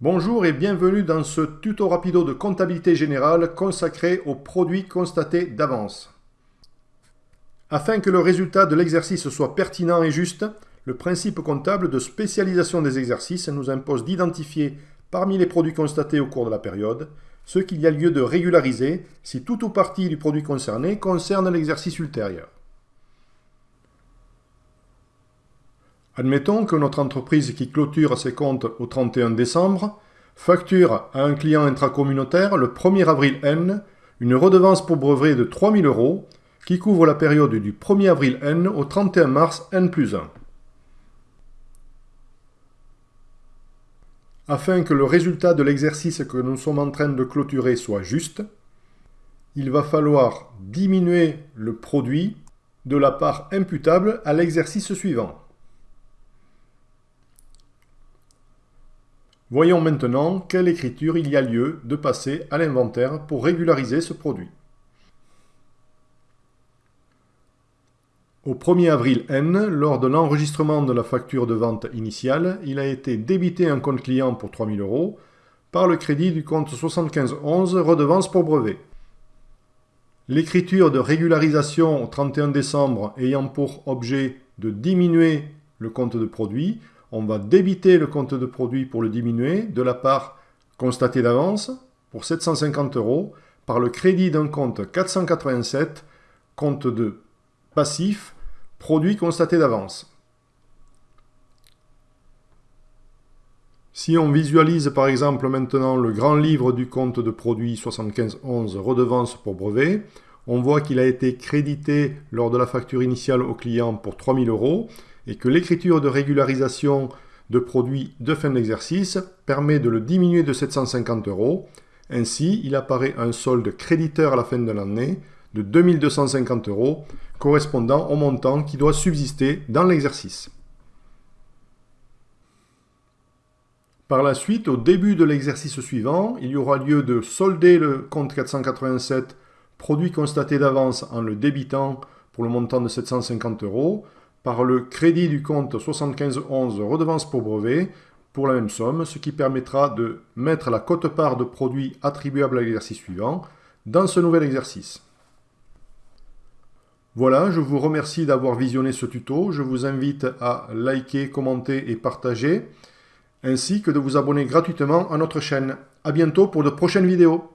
Bonjour et bienvenue dans ce tuto rapido de comptabilité générale consacré aux produits constatés d'avance. Afin que le résultat de l'exercice soit pertinent et juste, le principe comptable de spécialisation des exercices nous impose d'identifier parmi les produits constatés au cours de la période ce qu'il y a lieu de régulariser si tout ou partie du produit concerné concerne l'exercice ultérieur. Admettons que notre entreprise qui clôture ses comptes au 31 décembre facture à un client intracommunautaire le 1er avril N une redevance pour brevet de 3000 euros qui couvre la période du 1er avril N au 31 mars N plus 1. Afin que le résultat de l'exercice que nous sommes en train de clôturer soit juste, il va falloir diminuer le produit de la part imputable à l'exercice suivant. Voyons maintenant quelle écriture il y a lieu de passer à l'inventaire pour régulariser ce produit. Au 1er avril N, lors de l'enregistrement de la facture de vente initiale, il a été débité un compte client pour 3000 euros par le crédit du compte 7511 redevance pour brevet. L'écriture de régularisation au 31 décembre ayant pour objet de diminuer le compte de produit, on va débiter le compte de produit pour le diminuer de la part constatée d'avance pour 750 euros par le crédit d'un compte 487, compte de passif, produit constaté d'avance. Si on visualise par exemple maintenant le grand livre du compte de produit 7511 redevance pour brevet, on voit qu'il a été crédité lors de la facture initiale au client pour 3000 euros et que l'écriture de régularisation de produits de fin d'exercice permet de le diminuer de 750 euros. Ainsi, il apparaît un solde créditeur à la fin de l'année de 2250 euros, correspondant au montant qui doit subsister dans l'exercice. Par la suite, au début de l'exercice suivant, il y aura lieu de solder le compte 487 produit constaté d'avance en le débitant pour le montant de 750 euros, le crédit du compte 7511 redevance pour brevet pour la même somme, ce qui permettra de mettre la cote-part de produits attribuables à l'exercice suivant dans ce nouvel exercice. Voilà, je vous remercie d'avoir visionné ce tuto. Je vous invite à liker, commenter et partager, ainsi que de vous abonner gratuitement à notre chaîne. A bientôt pour de prochaines vidéos.